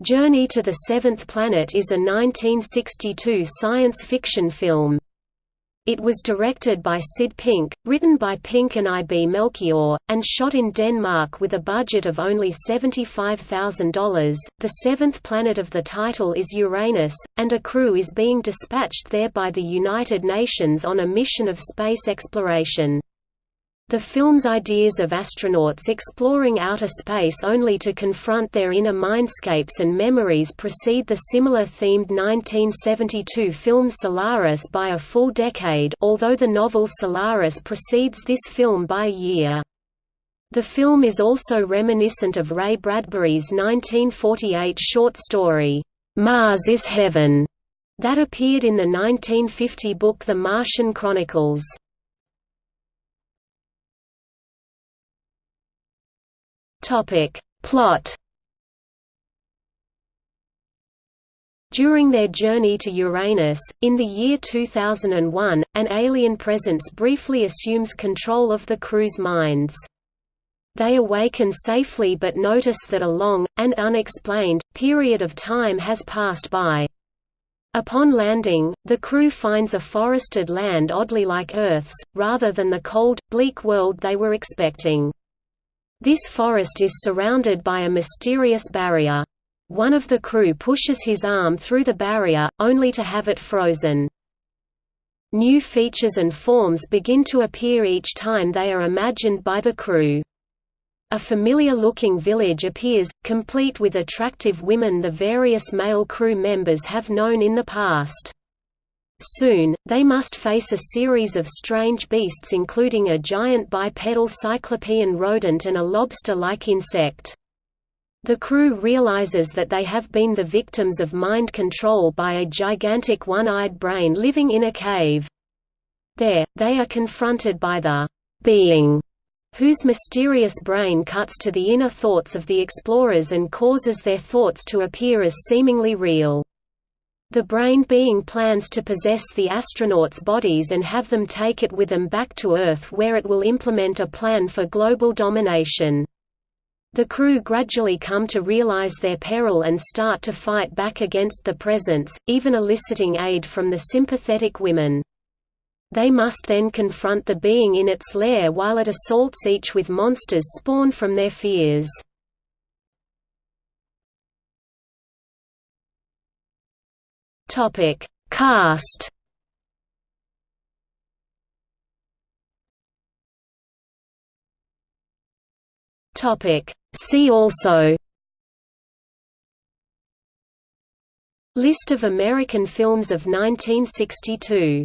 Journey to the Seventh Planet is a 1962 science fiction film. It was directed by Sid Pink, written by Pink and I. B. Melchior, and shot in Denmark with a budget of only $75,000. The seventh planet of the title is Uranus, and a crew is being dispatched there by the United Nations on a mission of space exploration. The film's ideas of astronauts exploring outer space only to confront their inner mindscapes and memories precede the similar-themed 1972 film Solaris by a full decade although the novel Solaris precedes this film by a year. The film is also reminiscent of Ray Bradbury's 1948 short story, "'Mars is Heaven' that appeared in the 1950 book The Martian Chronicles. Topic. Plot During their journey to Uranus, in the year 2001, an alien presence briefly assumes control of the crew's minds. They awaken safely but notice that a long, and unexplained, period of time has passed by. Upon landing, the crew finds a forested land oddly like Earth's, rather than the cold, bleak world they were expecting. This forest is surrounded by a mysterious barrier. One of the crew pushes his arm through the barrier, only to have it frozen. New features and forms begin to appear each time they are imagined by the crew. A familiar-looking village appears, complete with attractive women the various male crew members have known in the past. Soon, they must face a series of strange beasts including a giant bipedal cyclopean rodent and a lobster-like insect. The crew realizes that they have been the victims of mind control by a gigantic one-eyed brain living in a cave. There, they are confronted by the «being» whose mysterious brain cuts to the inner thoughts of the explorers and causes their thoughts to appear as seemingly real. The brain being plans to possess the astronauts' bodies and have them take it with them back to Earth where it will implement a plan for global domination. The crew gradually come to realize their peril and start to fight back against the presence, even eliciting aid from the sympathetic women. They must then confront the being in its lair while it assaults each with monsters spawned from their fears. Topic: Cast. Topic: See also. List of American films of 1962